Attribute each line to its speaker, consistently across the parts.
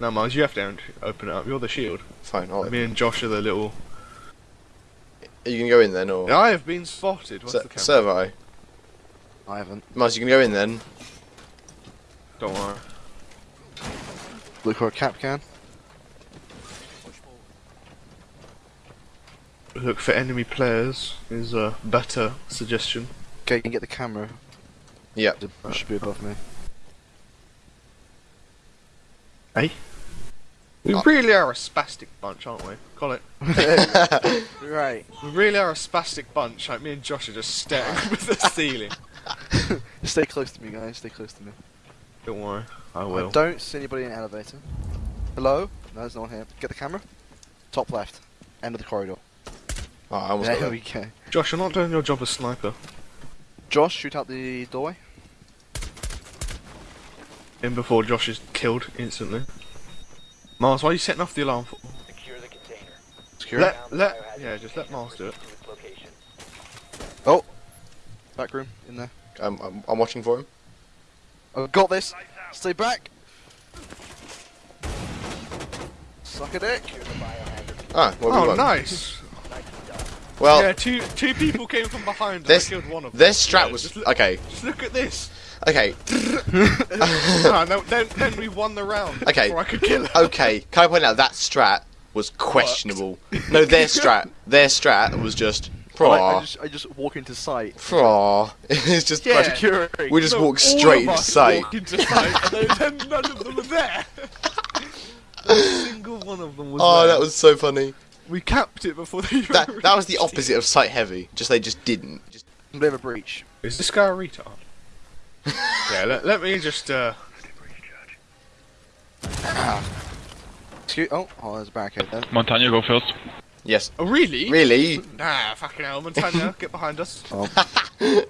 Speaker 1: No, Mars, you have to open it up. You're the shield.
Speaker 2: Fine. I'll
Speaker 1: Me and Josh are the little.
Speaker 2: Are you gonna go in then, or
Speaker 1: I have been spotted. What's
Speaker 2: Se-
Speaker 1: the camera?
Speaker 2: Servo?
Speaker 3: I I haven't.
Speaker 2: Mars, you gonna go in then?
Speaker 1: Don't worry.
Speaker 3: Look for a cap can.
Speaker 1: Look for enemy players is a better suggestion.
Speaker 3: Okay, you can get the camera.
Speaker 2: Yep.
Speaker 3: It should be above me.
Speaker 1: Hey? We
Speaker 2: Uh,
Speaker 1: really are a spastic bunch, aren't we? Call it.
Speaker 3: right.
Speaker 1: We really are a spastic bunch. Like me and Josh are just staring with the ceiling.
Speaker 3: Stay close to me, guys. Stay close to me.
Speaker 1: Don't worry, I
Speaker 3: I
Speaker 1: will.
Speaker 3: don't see anybody in the elevator. Hello? No, there's no one here. Get the camera. Top left. End of the corridor.
Speaker 2: Oh, I almost
Speaker 3: There we go.
Speaker 1: Josh, you're not doing your job as sniper.
Speaker 3: Josh, shoot out the doorway.
Speaker 1: In before Josh is killed instantly. Mars, why are you setting off the alarm for?
Speaker 4: Secure the container.
Speaker 3: Secure it.
Speaker 1: Let, let, yeah, just let Mars do it.
Speaker 4: To its location.
Speaker 3: Oh! Back room, in there.
Speaker 2: I'm, I'm, I'm watching for him.
Speaker 3: I've got this! Stay back! Suck a dick!
Speaker 2: Ah, well, we
Speaker 1: Oh,
Speaker 2: won.
Speaker 1: nice!
Speaker 2: Well,
Speaker 1: yeah, two two people came from behind
Speaker 2: This-
Speaker 1: and I killed one of them.
Speaker 2: this strat
Speaker 1: Yeah,
Speaker 2: was
Speaker 1: Just, look-
Speaker 2: okay.
Speaker 1: just look at this.
Speaker 2: Okay,
Speaker 1: no, then, then we won the round.
Speaker 2: Okay.
Speaker 1: Before I could kill him.
Speaker 2: okay. Can I point out that strat was questionable? No, their strat, their strat was just.
Speaker 3: I, I just, I just walk into sight.
Speaker 2: aw. It's just.
Speaker 1: Yeah.
Speaker 3: Security!
Speaker 2: We just
Speaker 1: No,
Speaker 2: walked
Speaker 1: all
Speaker 2: straight
Speaker 1: of
Speaker 2: into sight.
Speaker 1: walked into sight, and then none of them were there. Not a single one of them was
Speaker 2: Oh,
Speaker 1: there.
Speaker 2: that was so funny.
Speaker 1: We capped it before they even
Speaker 2: That that was the opposite of sight heavy. Just they just didn't. Just
Speaker 3: Bit of a breach.
Speaker 1: Is this guy a retard? Yeah, let, let me just. uh...
Speaker 3: Excuse- oh, oh, there's a barricade there.
Speaker 5: Montagne, go first.
Speaker 2: yes.
Speaker 1: Oh, really?
Speaker 2: Really?
Speaker 1: Nah, fucking hell, Montana, get behind us.
Speaker 3: Oh,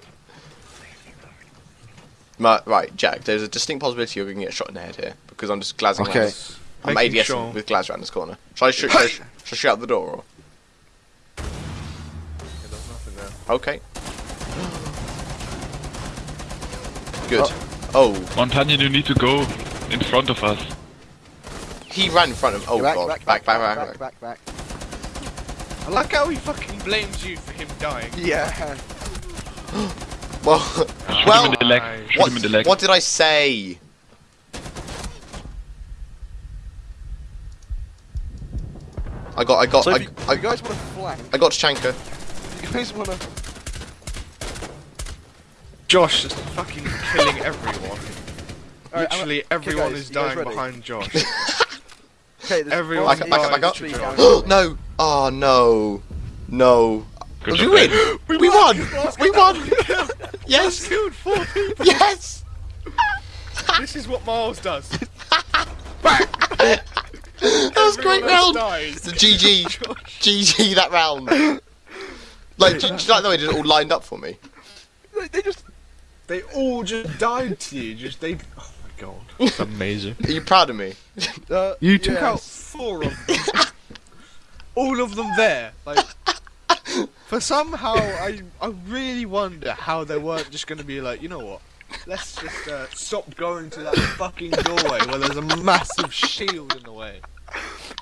Speaker 2: Ma- right, Jack. There's a distinct possibility you're going to get shot in the head here because I'm just glazing
Speaker 3: Okay.
Speaker 2: around this- I'm
Speaker 1: Making
Speaker 2: ADSing
Speaker 1: sure.
Speaker 2: with Glaz around this corner. Shall I shoot? Shall I, shall I shoot out the door? Or?
Speaker 1: Yeah, there's nothing there.
Speaker 2: Okay. Good. Oh,
Speaker 5: Oh. Montagne, you need to go in front of us.
Speaker 2: he ran in front of. Oh
Speaker 3: back,
Speaker 2: god.
Speaker 3: back,
Speaker 2: back, back,
Speaker 3: back, back, back.
Speaker 1: I like how he fucking blames you for him dying.
Speaker 3: Yeah.
Speaker 2: Well,
Speaker 5: Shoot
Speaker 2: well.
Speaker 5: him in the leg. Shoot
Speaker 2: What,
Speaker 5: him in the leg.
Speaker 2: what did I say? I got, I got,
Speaker 3: So
Speaker 2: I,
Speaker 3: you,
Speaker 2: I,
Speaker 3: you guys want to flank,
Speaker 2: I got Chanka.
Speaker 3: you guys want to...
Speaker 1: Josh is fucking killing everyone.
Speaker 3: Alright, I'm-
Speaker 1: Literally
Speaker 3: okay,
Speaker 1: everyone
Speaker 3: guys,
Speaker 1: is dying behind Josh.
Speaker 3: Okay,
Speaker 1: Everyone
Speaker 3: one
Speaker 2: Back up, back up, back up.
Speaker 3: literally down
Speaker 2: no! Oh no! No!
Speaker 5: Good
Speaker 2: we
Speaker 5: job,
Speaker 2: win!
Speaker 5: guys.
Speaker 2: We, won! We won!
Speaker 1: Yes,
Speaker 2: yes!
Speaker 1: killed four people.
Speaker 2: Yes!
Speaker 1: this is what Miles does.
Speaker 2: That was a great round!
Speaker 1: dies.
Speaker 2: The GG! GG that round! Like, do, do you like the way it all lined up for me?
Speaker 3: They, they just...
Speaker 1: They all just died to you. Just they. Oh my god, it's amazing.
Speaker 2: Are you proud of me?
Speaker 3: Uh,
Speaker 1: You took
Speaker 3: yes.
Speaker 1: out four of them. all of them there. Like, for somehow, I I really wonder how they weren't just going to be like, you know what? Let's just uh, stop going to that fucking doorway where there's a massive shield in the way.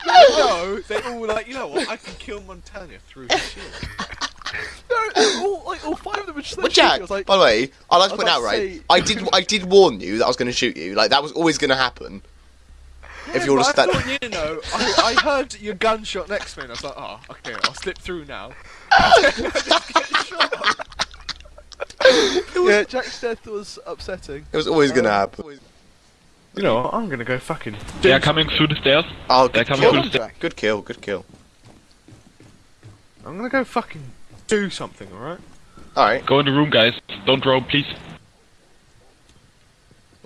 Speaker 1: No, they all were like, you know what? I can kill Montana through the shield.
Speaker 3: No, they're all, like, all five of them were just
Speaker 2: Well. Jack,
Speaker 3: I was like,
Speaker 2: by the way, I'd like to point out,
Speaker 3: about to
Speaker 2: right?
Speaker 3: say-
Speaker 2: I did I did warn you that I was going to shoot you. Like, that was always going to happen. If you were to
Speaker 1: But I
Speaker 2: stand.
Speaker 1: thought, you know, I, I heard your gunshot next to me and I was like, oh, okay, I'll slip through now.
Speaker 3: yeah, Jack's death was upsetting.
Speaker 2: It was always going to um, happen.
Speaker 1: You know what? I'm gonna go fucking.
Speaker 5: They are coming through the stairs.
Speaker 2: Oh,
Speaker 5: They're coming
Speaker 2: kill.
Speaker 5: through the stairs.
Speaker 2: Good kill, good kill.
Speaker 1: I'm gonna go fucking do something, alright?
Speaker 2: Alright,
Speaker 5: Go in the room, guys. Don't roam, please.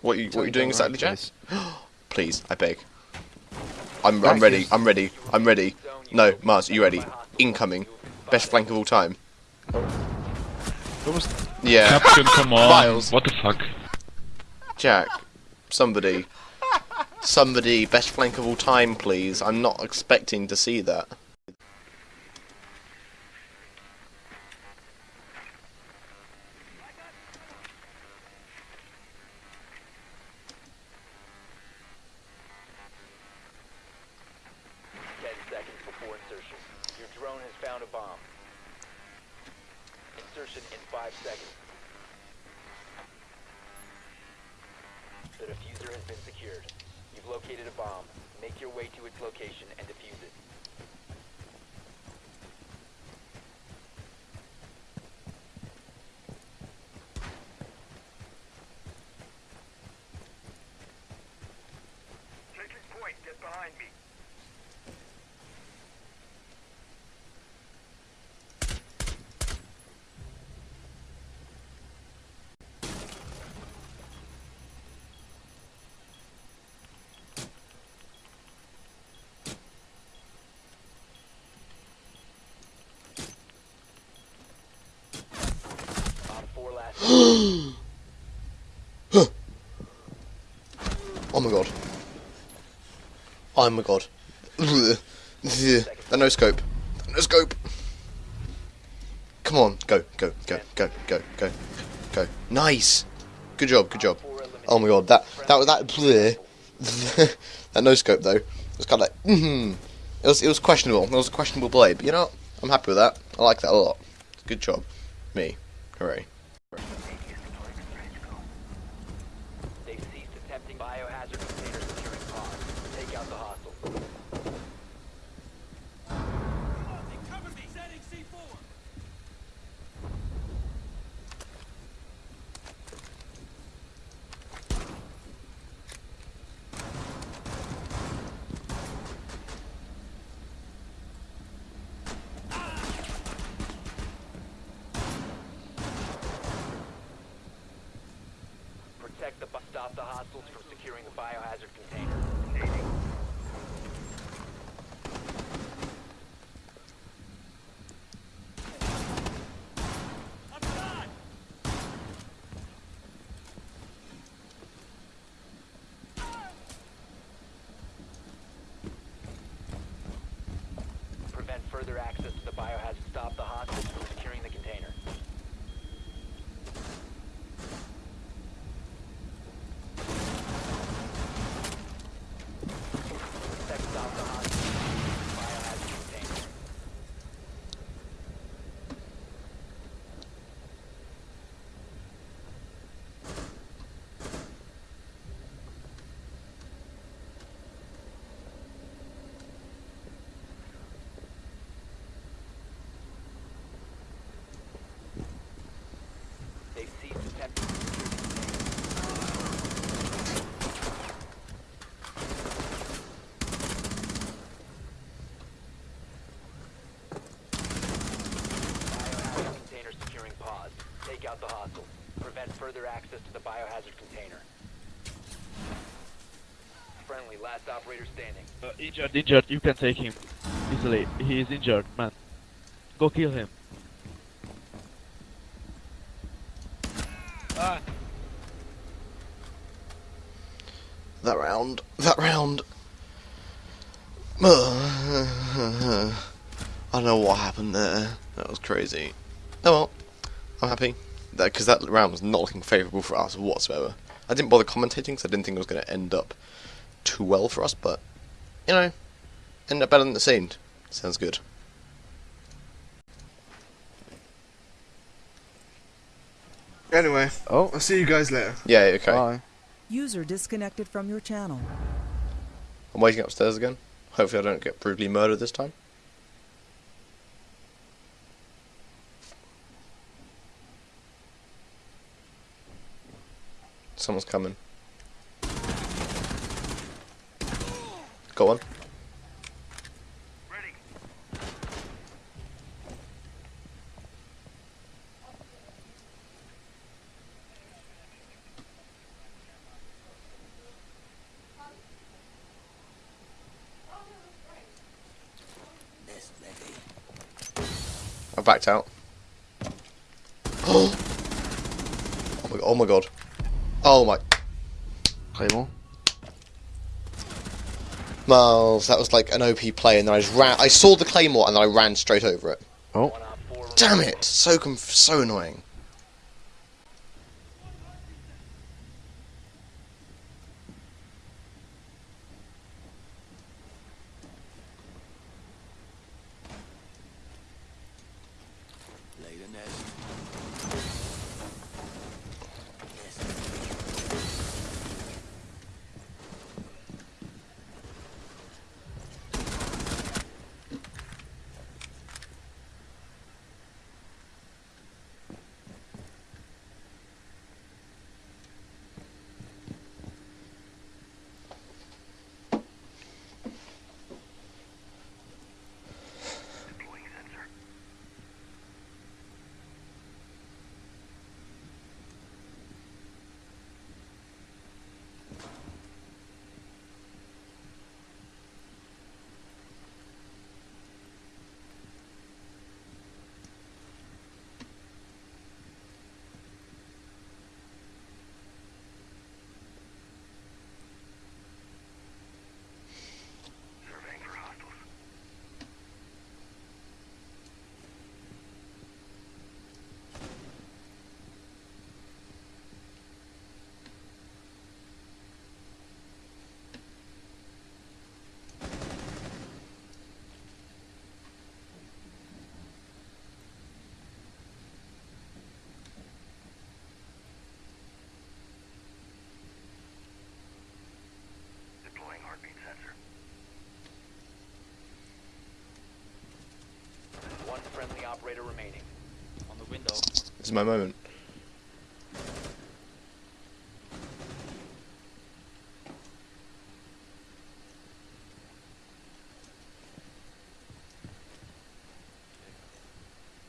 Speaker 2: what you what you doing exactly, Jack?
Speaker 3: Guys.
Speaker 2: Please, I beg. I'm I'm ready. I'm ready. I'm ready. No, Mars, you ready? Incoming. Best flank of all time.
Speaker 3: What was...
Speaker 2: Yeah.
Speaker 5: Captain, come on.
Speaker 2: Miles.
Speaker 5: What the fuck?
Speaker 2: Jack. Somebody. Somebody, best flank of all time, please. I'm not expecting to see that.
Speaker 4: Zone has found a bomb. Insertion in five seconds. The defuser has been secured. You've located a bomb. Make your way to its location and defuse it.
Speaker 6: Taking point. Get behind me.
Speaker 4: Op 4 last.
Speaker 2: Oh my god. Oh my god. the no scope. No scope. Come on, go, go, go, go, go, go, go. Nice. Good job, good job. Oh my god, that that was that that no scope though. It was kind of like mm It was it was questionable. It was a questionable blade, but you know what? I'm happy with that. I like that a lot. Good job, me. Hooray.
Speaker 4: They've ceased attempting biohazard container securing pods. Take out the hostile. Protect the stop the hostiles from securing the biohazard container. Prevent further access to the biohazard. Stop the hostiles from securing the container. Protect stop the hostiles. Biohazard container. They've ceased attempting to secure the container. Biohazard container securing pods. Take out the hostile. Prevent further access to the biohazard container. Friendly, last operator standing.
Speaker 7: Uh, injured, injured. You can take him easily. He is injured, man. Go kill him. Ah.
Speaker 2: That round. That round. I don't know what happened there. That was crazy. Oh well. I'm happy. Because that, round was not looking favourable for us whatsoever. I didn't bother commentating because I didn't think it was going to end up too well for us, but, you know, end up better than it seemed. Sounds good.
Speaker 1: Anyway,
Speaker 3: Oh,
Speaker 1: I'll see you guys later.
Speaker 2: Yeah, okay.
Speaker 3: bye.
Speaker 8: User disconnected from your channel.
Speaker 2: I'm waiting upstairs again. Hopefully I don't get brutally murdered this time. Someone's coming. Got one. I backed out. Oh my! Oh my god! Oh my!
Speaker 3: Claymore.
Speaker 2: Miles, that was like an OP play, and then I just ran. I saw the claymore, and then I ran straight over it.
Speaker 3: Oh.
Speaker 2: Damn it! So conf- so annoying.
Speaker 6: Deploying sensor. Surveying for hostiles. Deploying heartbeat sensor.
Speaker 4: One friendly operator remaining.
Speaker 9: On the window.
Speaker 2: This is my moment.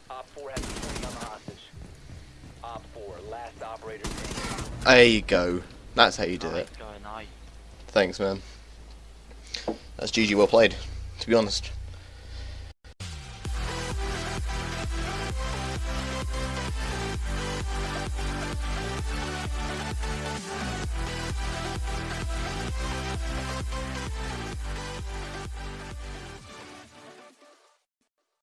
Speaker 4: Op 4 has security on the hostage. Op 4, last operator.
Speaker 2: There you go. That's how you do it. Thanks, man. That's GG well played, to be honest.